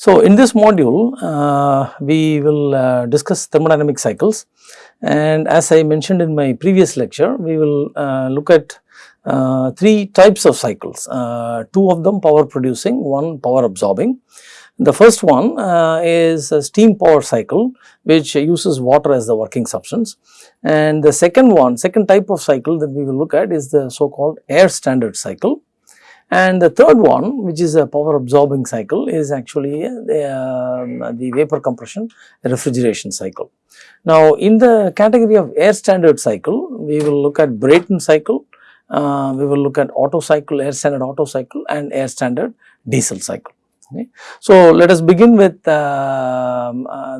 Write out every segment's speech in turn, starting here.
So, in this module, uh, we will uh, discuss thermodynamic cycles. And as I mentioned in my previous lecture, we will uh, look at uh, three types of cycles, uh, two of them power producing, one power absorbing. The first one uh, is a steam power cycle which uses water as the working substance. And the second one, second type of cycle that we will look at is the so called air standard cycle and the third one which is a power absorbing cycle is actually the, uh, the vapor compression refrigeration cycle. Now in the category of air standard cycle we will look at Brayton cycle, uh, we will look at Otto cycle, air standard Otto cycle and air standard diesel cycle. Okay. So let us begin with uh,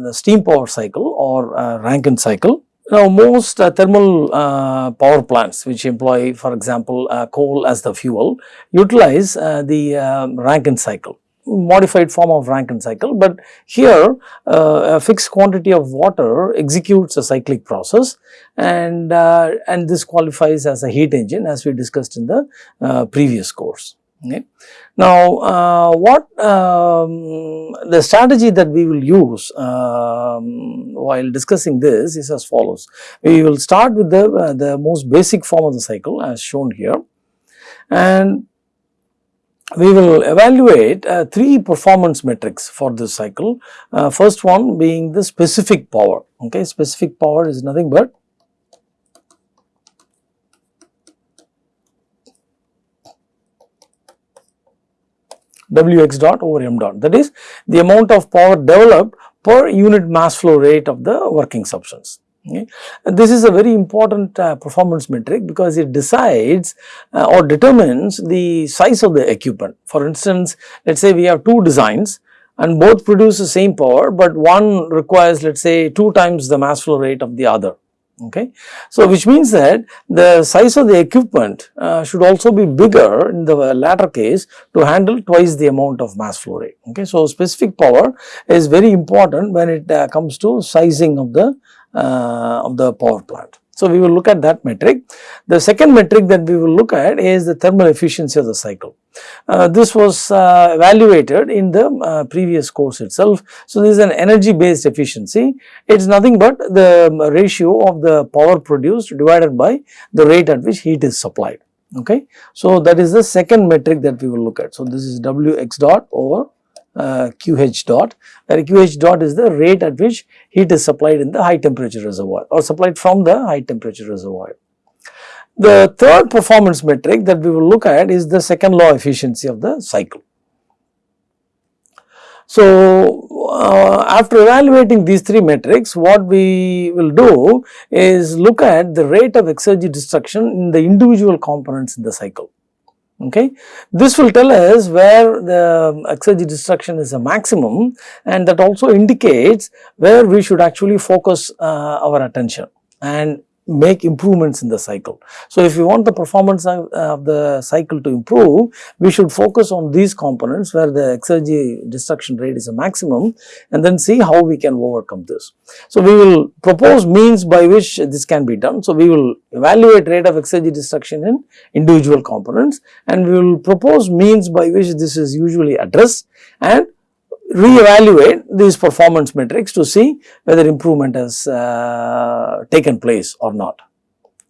the steam power cycle or uh, Rankine cycle. Now, most uh, thermal uh, power plants which employ for example, uh, coal as the fuel utilize uh, the um, Rankine cycle modified form of Rankine cycle, but here uh, a fixed quantity of water executes a cyclic process and, uh, and this qualifies as a heat engine as we discussed in the previous course. Okay. Now, uh, what um, the strategy that we will use um, while discussing this is as follows. We will start with the, uh, the most basic form of the cycle as shown here and we will evaluate uh, three performance metrics for this cycle. Uh, first one being the specific power, okay, specific power is nothing but Wx dot over m dot that is the amount of power developed per unit mass flow rate of the working substance. Okay. This is a very important uh, performance metric because it decides uh, or determines the size of the equipment. For instance, let us say we have two designs and both produce the same power, but one requires let us say 2 times the mass flow rate of the other okay. So, which means that the size of the equipment uh, should also be bigger in the latter case to handle twice the amount of mass flow rate, okay. So, specific power is very important when it uh, comes to sizing of the uh, of the power plant. So, we will look at that metric. The second metric that we will look at is the thermal efficiency of the cycle. Uh, this was uh, evaluated in the uh, previous course itself. So, this is an energy based efficiency. It is nothing but the ratio of the power produced divided by the rate at which heat is supplied. Okay. So, that is the second metric that we will look at. So, this is Wx dot over uh, QH dot where QH dot is the rate at which heat is supplied in the high temperature reservoir or supplied from the high temperature reservoir. The third performance metric that we will look at is the second law efficiency of the cycle. So, uh, after evaluating these three metrics, what we will do is look at the rate of exergy destruction in the individual components in the cycle okay. This will tell us where the exergy destruction is a maximum and that also indicates where we should actually focus uh, our attention and make improvements in the cycle. So, if we want the performance of, of, the cycle to improve, we should focus on these components where the exergy destruction rate is a maximum and then see how we can overcome this. So, we will propose means by which this can be done. So, we will evaluate rate of exergy destruction in individual components and we will propose means by which this is usually addressed and re-evaluate these performance metrics to see whether improvement has uh, taken place or not.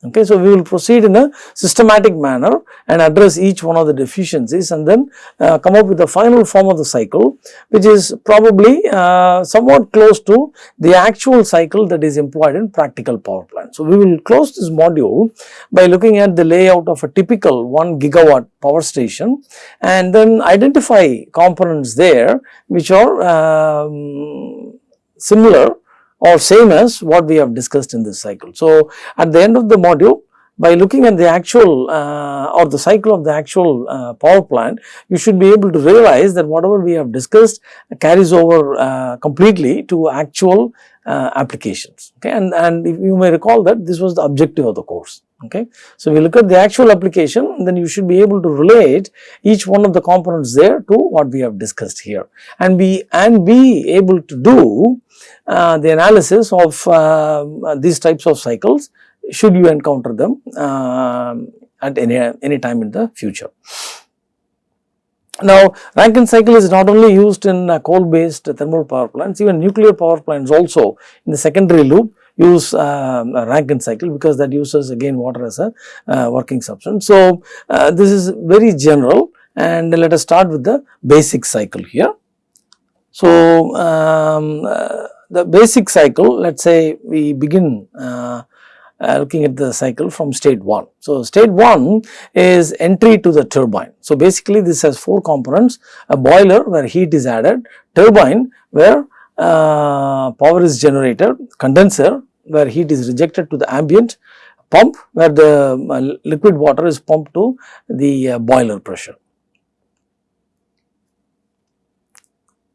Okay, so we will proceed in a systematic manner and address each one of the deficiencies and then uh, come up with the final form of the cycle which is probably uh, somewhat close to the actual cycle that is employed in practical power plant. So, we will close this module by looking at the layout of a typical 1 gigawatt power station and then identify components there which are um, similar or same as what we have discussed in this cycle. So, at the end of the module by looking at the actual uh, or the cycle of the actual uh, power plant, you should be able to realize that whatever we have discussed carries over uh, completely to actual uh, applications. Okay? And, and you may recall that this was the objective of the course. Okay. So, we look at the actual application then you should be able to relate each one of the components there to what we have discussed here and be and be able to do uh, the analysis of uh, these types of cycles should you encounter them uh, at any, any time in the future. Now, Rankine cycle is not only used in uh, coal based thermal power plants, even nuclear power plants also in the secondary loop use uh, Rankine cycle because that uses again water as a uh, working substance. So, uh, this is very general and let us start with the basic cycle here. So, um, uh, the basic cycle let us say we begin uh, uh, looking at the cycle from state 1. So, state 1 is entry to the turbine. So, basically this has 4 components a boiler where heat is added, turbine where uh, power is generated, condenser where heat is rejected to the ambient, pump where the uh, liquid water is pumped to the uh, boiler pressure.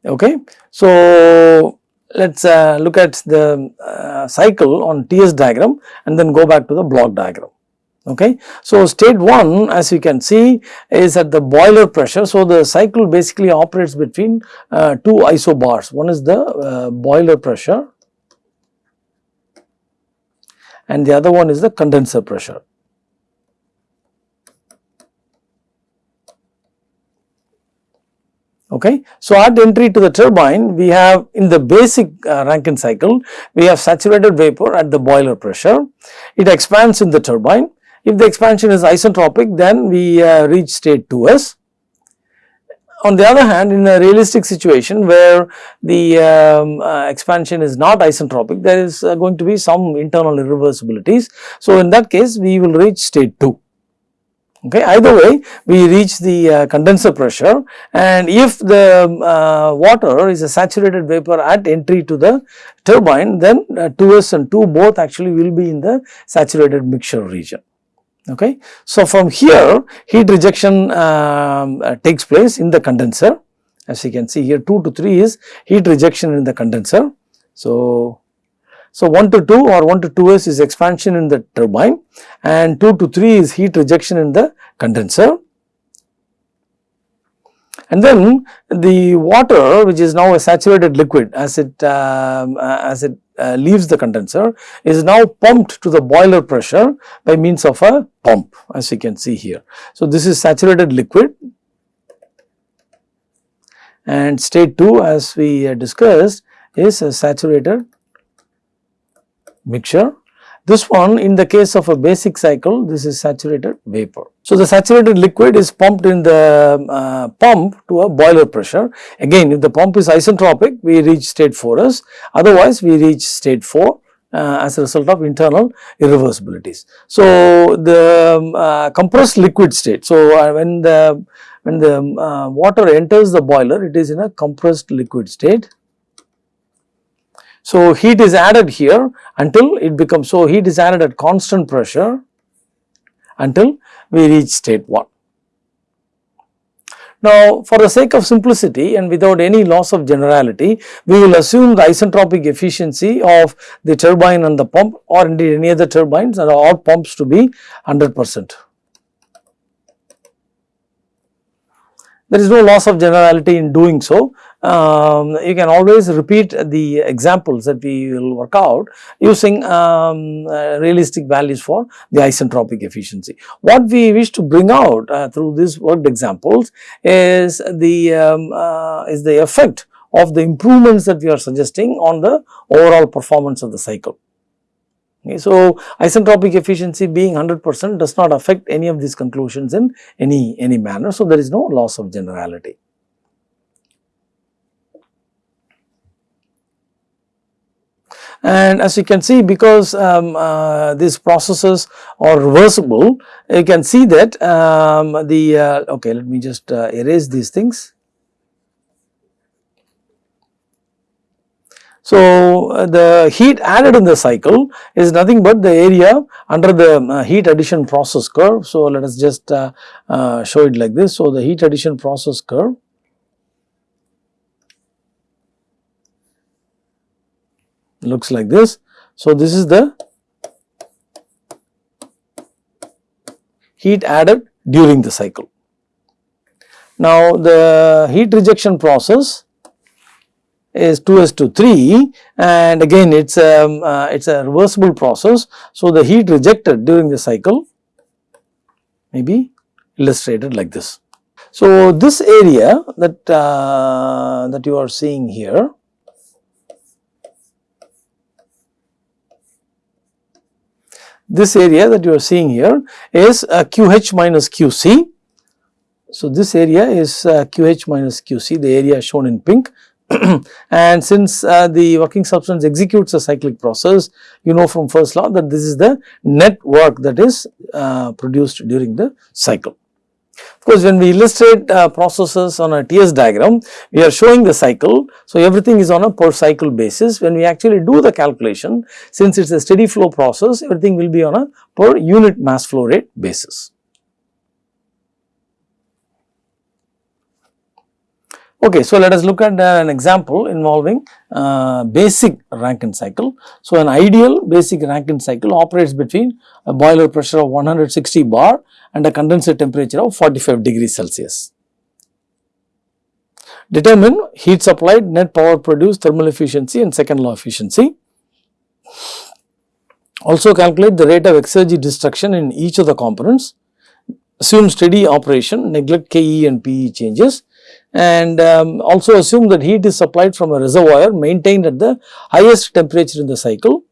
Okay. So, let us uh, look at the uh, cycle on TS diagram and then go back to the block diagram. Okay. So, state 1 as you can see is at the boiler pressure. So, the cycle basically operates between uh, two isobars. One is the uh, boiler pressure and the other one is the condenser pressure. Okay. So, at entry to the turbine we have in the basic uh, Rankine cycle we have saturated vapor at the boiler pressure. It expands in the turbine. If the expansion is isentropic then we uh, reach state 2s. On the other hand in a realistic situation where the um, uh, expansion is not isentropic there is uh, going to be some internal irreversibilities. So, in that case we will reach state 2 okay either way we reach the uh, condenser pressure. And if the uh, water is a saturated vapor at entry to the turbine then uh, 2s and 2 both actually will be in the saturated mixture region. Okay so from here heat rejection um, uh, takes place in the condenser. As you can see here 2 to 3 is heat rejection in the condenser. So so, 1 to 2 or 1 to 2s is expansion in the turbine and 2 to 3 is heat rejection in the condenser. And then the water which is now a saturated liquid as it um, uh, as it uh, leaves the condenser is now pumped to the boiler pressure by means of a pump as you can see here. So, this is saturated liquid and state 2 as we discussed is a saturated mixture. This one in the case of a basic cycle this is saturated vapor. So, the saturated liquid is pumped in the uh, pump to a boiler pressure. Again if the pump is isentropic we reach state 4s otherwise we reach state 4 uh, as a result of internal irreversibilities. So, the um, uh, compressed liquid state. So, uh, when the when the uh, water enters the boiler it is in a compressed liquid state so, heat is added here until it becomes, so heat is added at constant pressure until we reach state 1. Now, for the sake of simplicity and without any loss of generality, we will assume the isentropic efficiency of the turbine and the pump or indeed any other turbines or all pumps to be 100 percent. There is no loss of generality in doing so um, you can always repeat the examples that we will work out using um, uh, realistic values for the isentropic efficiency. What we wish to bring out uh, through these worked examples is the um, uh, is the effect of the improvements that we are suggesting on the overall performance of the cycle. Okay, so, isentropic efficiency being 100 percent does not affect any of these conclusions in any any manner. So, there is no loss of generality. And as you can see because um, uh, these processes are reversible you can see that um, the uh, okay let me just uh, erase these things. So, uh, the heat added in the cycle is nothing but the area under the uh, heat addition process curve. So, let us just uh, show it like this. So, the heat addition process curve looks like this. So, this is the heat added during the cycle. Now, the heat rejection process is 2s to 3 and again it is um, uh, it is a reversible process. So, the heat rejected during the cycle may be illustrated like this. So, this area that, uh, that you are seeing here this area that you are seeing here is uh, QH minus QC. So, this area is uh, QH minus QC the area shown in pink and since uh, the working substance executes a cyclic process you know from first law that this is the net work that is uh, produced during the cycle. Of course, when we illustrate uh, processes on a TS diagram, we are showing the cycle. So, everything is on a per cycle basis. When we actually do the calculation, since it is a steady flow process, everything will be on a per unit mass flow rate basis. Okay, so let us look at uh, an example involving uh, basic Rankine cycle. So, an ideal basic Rankine cycle operates between a boiler pressure of 160 bar and a condenser temperature of 45 degrees Celsius. Determine heat supplied, net power produced, thermal efficiency and second law efficiency. Also calculate the rate of exergy destruction in each of the components. Assume steady operation, neglect KE and PE changes and um, also assume that heat is supplied from a reservoir maintained at the highest temperature in the cycle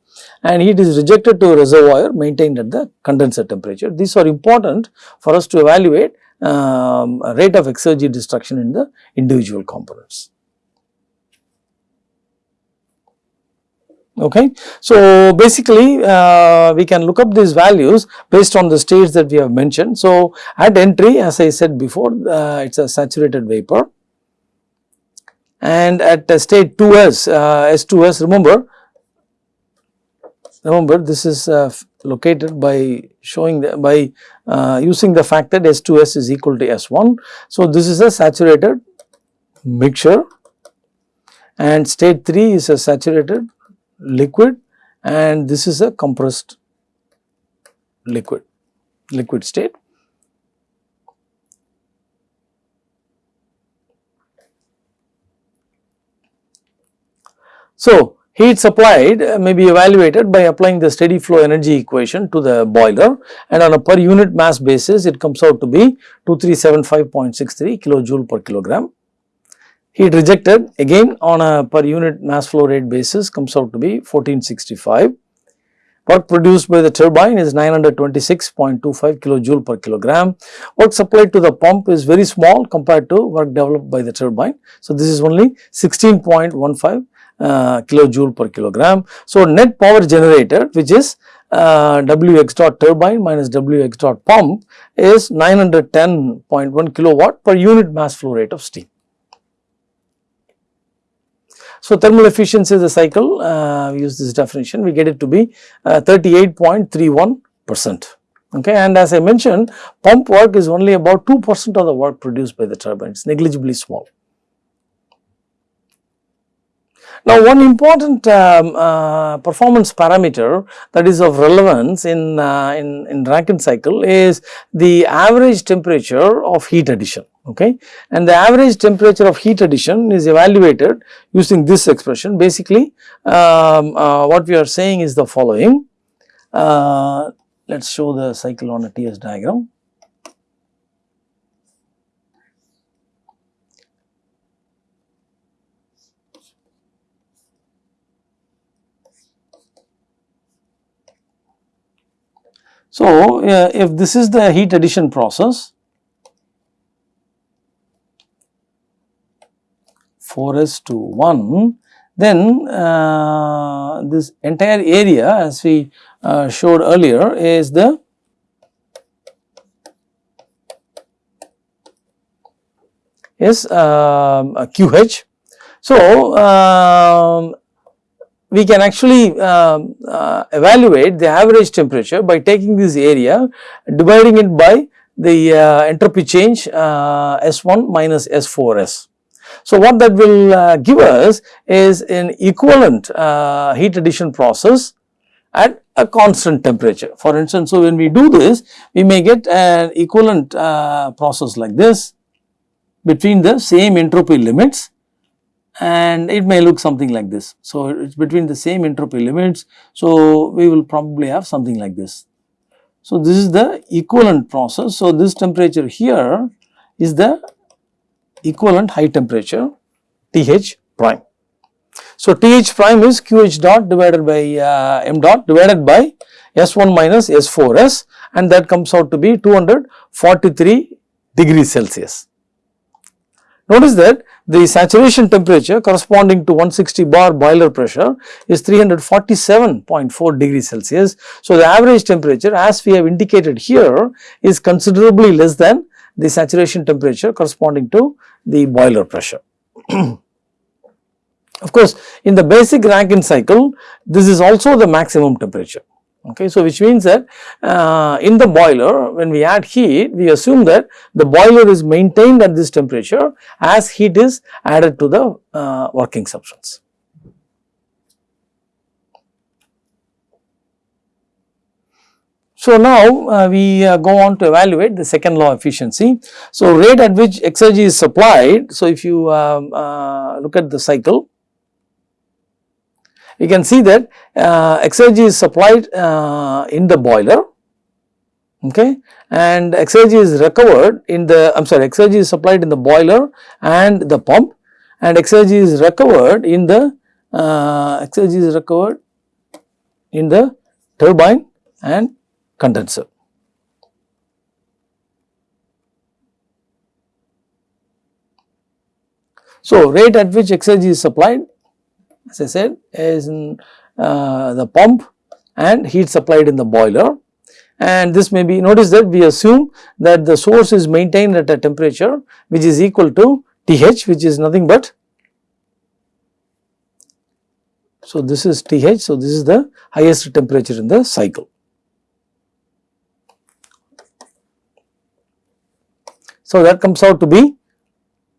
and heat is rejected to a reservoir maintained at the condenser temperature. These are important for us to evaluate um, rate of exergy destruction in the individual components. Okay. So, basically uh, we can look up these values based on the states that we have mentioned. So, at entry as I said before uh, it is a saturated vapor and at state 2s uh, S2s remember remember this is uh, located by showing the, by uh, using the fact that S2s is equal to S1. So, this is a saturated mixture and state 3 is a saturated liquid and this is a compressed liquid, liquid state. So, heat supplied uh, may be evaluated by applying the steady flow energy equation to the boiler and on a per unit mass basis it comes out to be 2375.63 kilojoule per kilogram. Heat rejected again on a per unit mass flow rate basis comes out to be 1465. Work produced by the turbine is 926.25 kilojoule per kilogram. Work supplied to the pump is very small compared to work developed by the turbine. So, this is only 16.15 uh, kilojoule per kilogram. So, net power generated which is uh, W x dot turbine minus W x dot pump is 910.1 kilowatt per unit mass flow rate of steam. So, thermal efficiency of the cycle, uh, use this definition, we get it to be uh, 38.31 percent. Okay, and as I mentioned, pump work is only about 2 percent of the work produced by the turbine, it is negligibly small. Now, one important um, uh, performance parameter that is of relevance in, uh, in, in Rankine cycle is the average temperature of heat addition okay? And the average temperature of heat addition is evaluated using this expression. Basically um, uh, what we are saying is the following. Uh, let us show the cycle on a TS diagram. So, uh, if this is the heat addition process 4s to 1 then uh, this entire area as we uh, showed earlier is the is um, QH. So, um, we can actually uh, uh, evaluate the average temperature by taking this area dividing it by the uh, entropy change uh, S1 minus S4S. So, what that will uh, give us is an equivalent uh, heat addition process at a constant temperature. For instance, so when we do this, we may get an equivalent process like this between the same entropy limits and it may look something like this. So, it is between the same entropy limits. So, we will probably have something like this. So, this is the equivalent process. So, this temperature here is the equivalent high temperature Th prime. So, Th prime is Qh dot divided by uh, m dot divided by S1 minus S4s and that comes out to be 243 degrees Celsius. Notice that the saturation temperature corresponding to 160 bar boiler pressure is 347.4 degrees Celsius. So, the average temperature as we have indicated here is considerably less than the saturation temperature corresponding to the boiler pressure. of course, in the basic Rankine cycle this is also the maximum temperature okay. So, which means that uh, in the boiler when we add heat we assume that the boiler is maintained at this temperature as heat is added to the uh, working substance. So, now uh, we uh, go on to evaluate the second law efficiency. So, rate at which exergy is supplied. So, if you um, uh, look at the cycle you can see that uh, exergy is supplied uh, in the boiler okay and exergy is recovered in the I am sorry exergy is supplied in the boiler and the pump and exergy is recovered in the uh, exergy is recovered in the turbine and condenser. So, rate at which exergy is supplied as I said is in uh, the pump and heat supplied in the boiler and this may be notice that we assume that the source is maintained at a temperature which is equal to Th which is nothing but so this is Th so this is the highest temperature in the cycle. So that comes out to be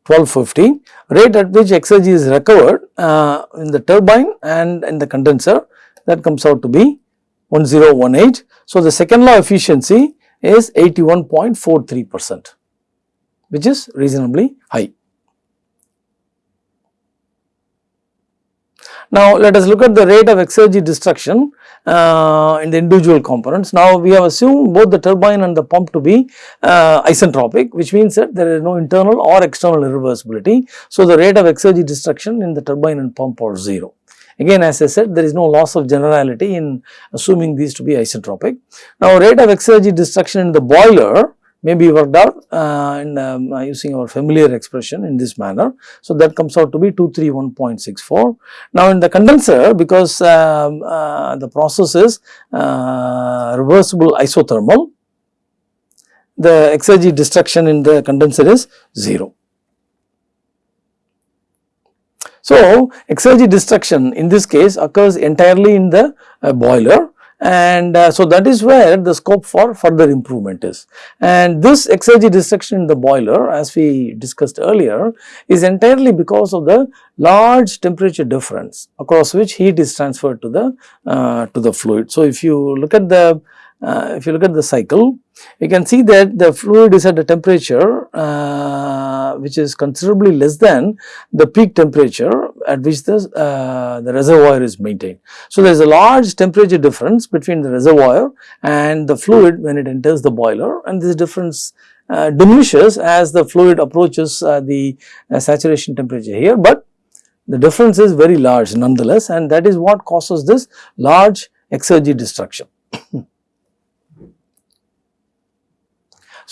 1250 rate at which exergy is recovered uh, in the turbine and in the condenser that comes out to be 1018. So, the second law efficiency is 81.43 percent which is reasonably high. Now, let us look at the rate of exergy destruction uh, in the individual components. Now, we have assumed both the turbine and the pump to be uh, isentropic which means that there is no internal or external irreversibility. So, the rate of exergy destruction in the turbine and pump are 0. Again as I said there is no loss of generality in assuming these to be isentropic. Now, rate of exergy destruction in the boiler may be worked out uh, in, um, uh, using our familiar expression in this manner. So, that comes out to be 231.64. Now, in the condenser because um, uh, the process is uh, reversible isothermal, the exergy destruction in the condenser is 0. So, exergy destruction in this case occurs entirely in the uh, boiler and uh, so that is where the scope for further improvement is. And this exergy destruction in the boiler as we discussed earlier is entirely because of the large temperature difference across which heat is transferred to the uh, to the fluid. So, if you look at the uh, if you look at the cycle, you can see that the fluid is at a temperature uh, which is considerably less than the peak temperature at which the, uh, the reservoir is maintained. So, there is a large temperature difference between the reservoir and the fluid when it enters the boiler and this difference uh, diminishes as the fluid approaches uh, the uh, saturation temperature here, but the difference is very large nonetheless and that is what causes this large exergy destruction.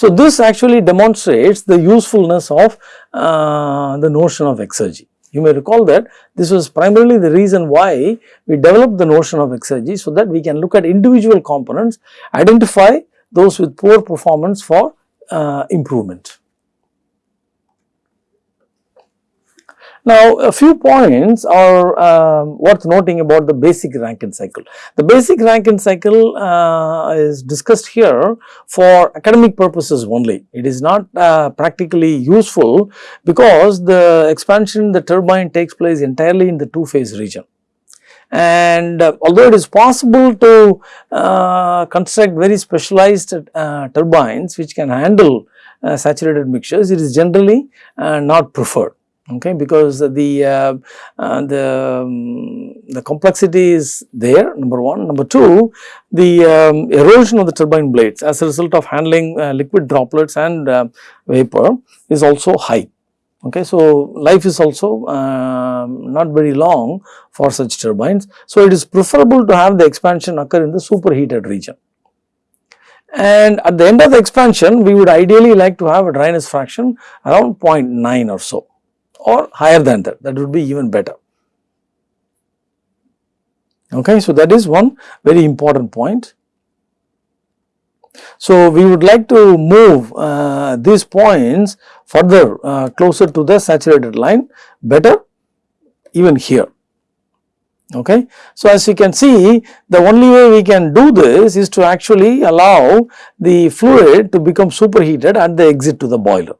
So, this actually demonstrates the usefulness of uh, the notion of exergy. You may recall that this was primarily the reason why we developed the notion of exergy so that we can look at individual components, identify those with poor performance for uh, improvement. Now, a few points are um, worth noting about the basic Rankine cycle. The basic Rankine cycle uh, is discussed here for academic purposes only. It is not uh, practically useful because the expansion in the turbine takes place entirely in the two phase region. And uh, although it is possible to uh, construct very specialized uh, turbines which can handle uh, saturated mixtures, it is generally not preferred okay because the uh, uh, the um, the complexity is there number one. Number two the um, erosion of the turbine blades as a result of handling uh, liquid droplets and uh, vapor is also high. Okay so life is also um, not very long for such turbines. So it is preferable to have the expansion occur in the superheated region. And at the end of the expansion we would ideally like to have a dryness fraction around 0.9 or so or higher than that, that would be even better. Okay, so that is one very important point. So, we would like to move uh, these points further uh, closer to the saturated line better even here. Okay. So, as you can see the only way we can do this is to actually allow the fluid to become superheated at the exit to the boiler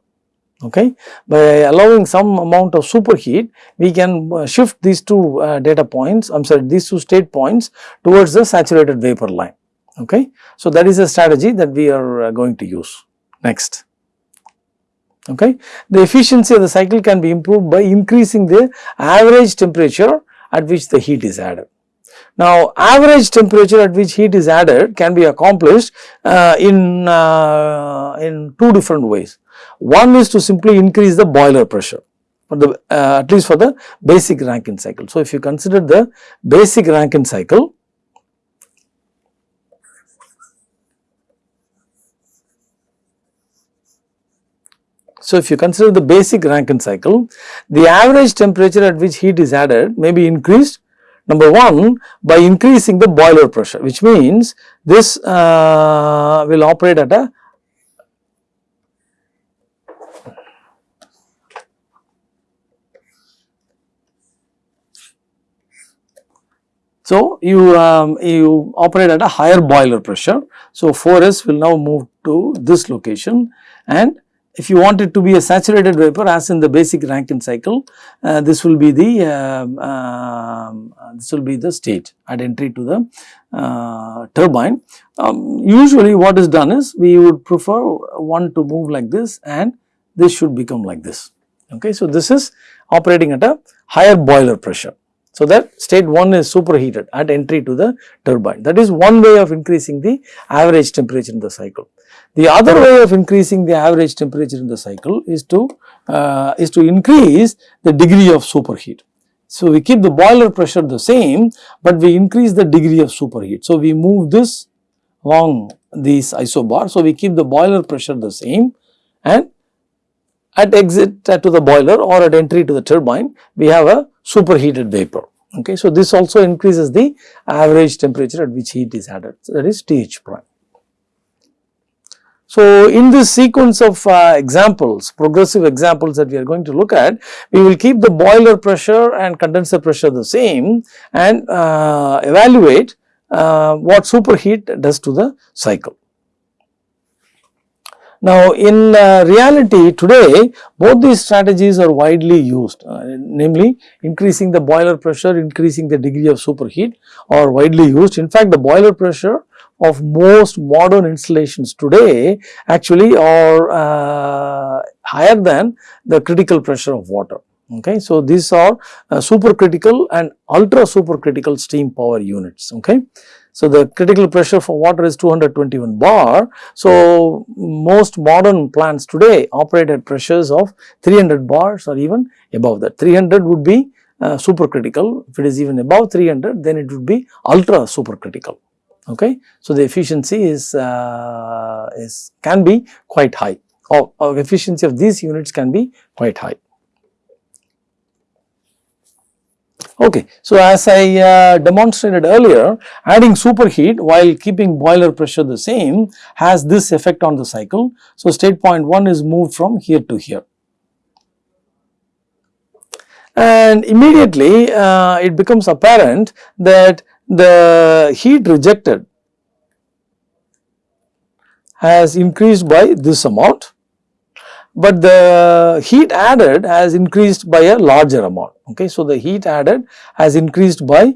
okay. By allowing some amount of superheat, we can uh, shift these two uh, data points, I am sorry these two state points towards the saturated vapor line, okay. So, that is a strategy that we are uh, going to use next. Okay. The efficiency of the cycle can be improved by increasing the average temperature at which the heat is added. Now, average temperature at which heat is added can be accomplished uh, in, uh, in two different ways. One is to simply increase the boiler pressure for the uh, at least for the basic Rankine cycle. So, if you consider the basic Rankine cycle, So, if you consider the basic Rankine cycle, the average temperature at which heat is added may be increased number 1 by increasing the boiler pressure which means this uh, will operate at a So, you, um, you operate at a higher boiler pressure. So, 4S will now move to this location and if you want it to be a saturated vapor as in the basic Rankine cycle, uh, this will be the uh, uh, this will be the state at entry to the uh, turbine. Um, usually what is done is we would prefer one to move like this and this should become like this. Okay, so this is operating at a higher boiler pressure. So, that state 1 is superheated at entry to the turbine that is one way of increasing the average temperature in the cycle. The other way of increasing the average temperature in the cycle is to uh, is to increase the degree of superheat. So, we keep the boiler pressure the same, but we increase the degree of superheat. So, we move this along these isobar. So, we keep the boiler pressure the same and at exit to the boiler or at entry to the turbine, we have a superheated vapor. Okay. So, this also increases the average temperature at which heat is added. So, that is TH prime. So, in this sequence of uh, examples, progressive examples that we are going to look at, we will keep the boiler pressure and condenser pressure the same and uh, evaluate uh, what superheat does to the cycle. Now, in uh, reality today both these strategies are widely used uh, namely increasing the boiler pressure, increasing the degree of superheat are widely used. In fact, the boiler pressure of most modern installations today actually are uh, higher than the critical pressure of water. Okay. So, these are uh, supercritical and ultra supercritical steam power units. Okay. So, the critical pressure for water is 221 bar. So, most modern plants today operate at pressures of 300 bars or even above that. 300 would be uh, supercritical. If it is even above 300, then it would be ultra supercritical. Okay. So, the efficiency is, uh, is can be quite high or, or efficiency of these units can be quite high. Okay. So, as I uh, demonstrated earlier adding superheat while keeping boiler pressure the same has this effect on the cycle. So, state point 1 is moved from here to here and immediately uh, it becomes apparent that the heat rejected has increased by this amount but the heat added has increased by a larger amount. Okay. So, the heat added has increased by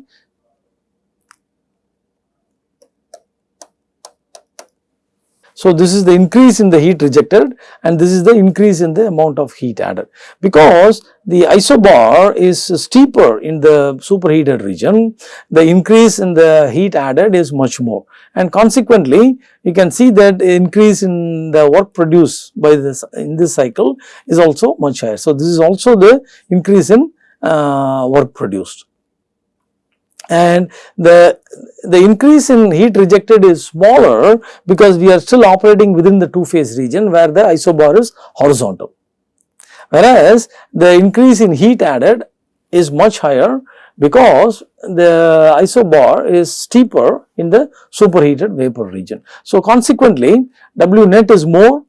So, this is the increase in the heat rejected and this is the increase in the amount of heat added. Because the isobar is steeper in the superheated region, the increase in the heat added is much more and consequently you can see that increase in the work produced by this in this cycle is also much higher. So, this is also the increase in uh, work produced and the, the increase in heat rejected is smaller because we are still operating within the two phase region where the isobar is horizontal. Whereas, the increase in heat added is much higher because the isobar is steeper in the superheated vapor region. So, consequently, W net is more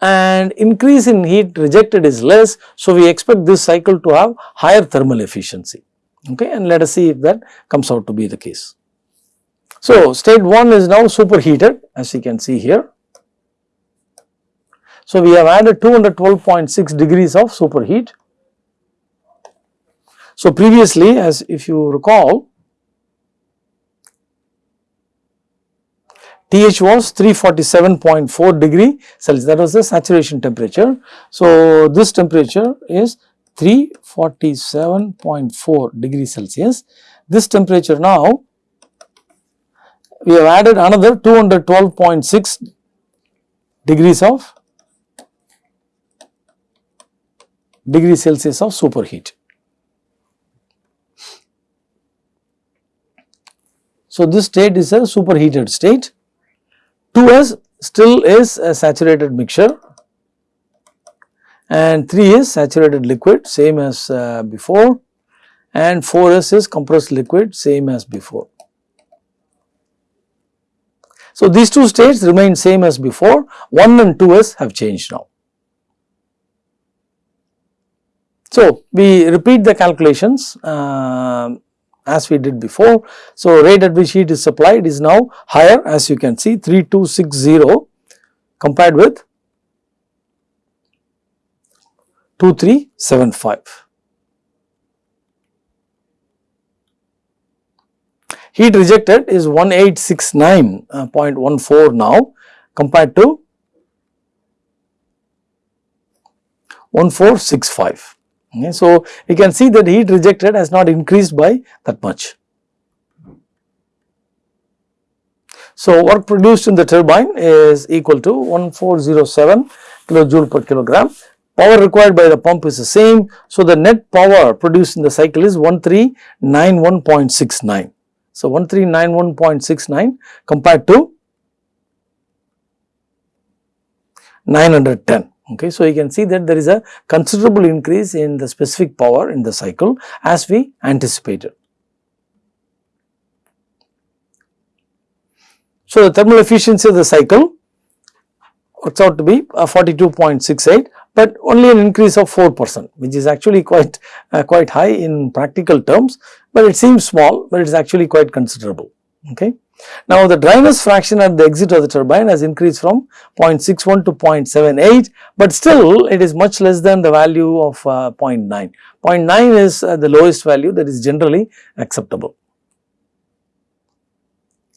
and increase in heat rejected is less. So, we expect this cycle to have higher thermal efficiency okay and let us see if that comes out to be the case. So, state 1 is now superheated as you can see here. So, we have added 212.6 degrees of superheat. So, previously as if you recall TH was 347.4 degree Celsius that was the saturation temperature. So, this temperature is 347.4 degrees Celsius. This temperature now we have added another 212.6 degrees of degree Celsius of superheat. So, this state is a superheated state. 2S still is a saturated mixture and 3 is saturated liquid same as uh, before and 4S is compressed liquid same as before. So, these two states remain same as before 1 and 2S have changed now. So, we repeat the calculations uh, as we did before. So, rate at which heat is supplied is now higher as you can see 3260 compared with 2375. Heat rejected is 1869.14 uh, now compared to 1465. Okay, so, you can see that heat rejected has not increased by that much. So, work produced in the turbine is equal to 1407 kilojoule per kilogram power required by the pump is the same. So, the net power produced in the cycle is 1391.69. So, 1391.69 compared to 910. Okay. So, you can see that there is a considerable increase in the specific power in the cycle as we anticipated. So, the thermal efficiency of the cycle works out to be uh, 42.68 but only an increase of 4 percent which is actually quite uh, quite high in practical terms, but it seems small, but it is actually quite considerable. Okay. Now, the dryness fraction at the exit of the turbine has increased from 0.61 to 0.78, but still it is much less than the value of uh, 0.9. 0.9 is uh, the lowest value that is generally acceptable.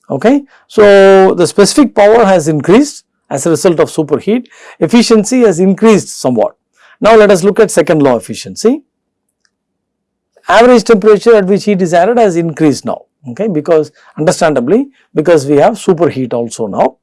Okay. So, the specific power has increased as a result of superheat, efficiency has increased somewhat. Now, let us look at second law efficiency. Average temperature at which heat is added has increased now, okay, because understandably because we have superheat also now.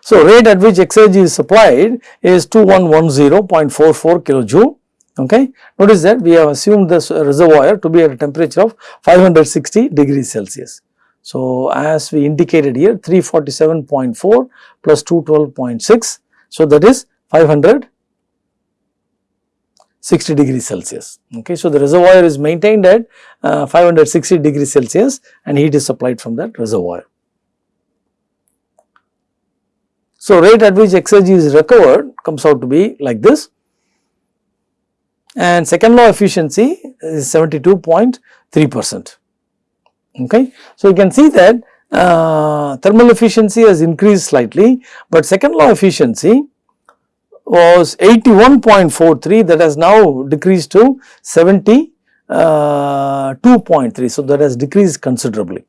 So, rate at which exergy is supplied is 2110.44 kilojoule. Okay. Notice that we have assumed this reservoir to be at a temperature of 560 degrees Celsius. So, as we indicated here 347.4 plus 212.6. So, that is 560 degrees Celsius. Okay. So, the reservoir is maintained at uh, 560 degrees Celsius and heat is supplied from that reservoir. So, rate at which exergy is recovered comes out to be like this and second law efficiency is 72.3 percent. Okay. So, you can see that uh, thermal efficiency has increased slightly, but second law efficiency was 81.43 that has now decreased to 72.3. Uh, so, that has decreased considerably.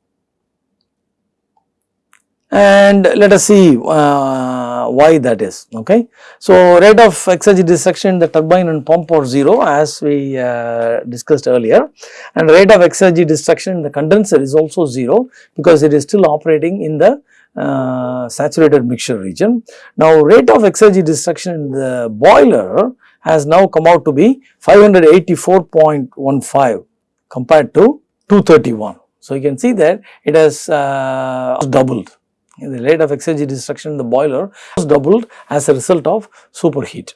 And let us see uh, why that is okay. So, rate of exergy destruction in the turbine and pump are 0 as we uh, discussed earlier and rate of exergy destruction in the condenser is also 0 because it is still operating in the uh, saturated mixture region. Now, rate of exergy destruction in the boiler has now come out to be 584.15 compared to 231. So, you can see that it has uh, doubled the rate of exergy destruction in the boiler was doubled as a result of superheat.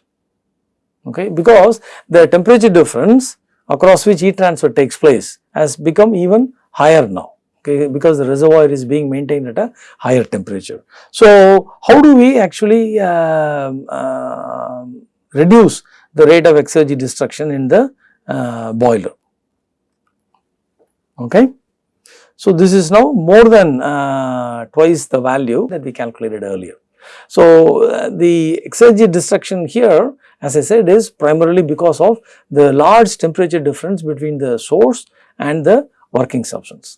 Okay? Because the temperature difference across which heat transfer takes place has become even higher now. Okay? Because the reservoir is being maintained at a higher temperature. So, how do we actually uh, uh, reduce the rate of exergy destruction in the uh, boiler? Okay. So, this is now more than uh, twice the value that we calculated earlier. So, uh, the exergy destruction here as I said is primarily because of the large temperature difference between the source and the working substance.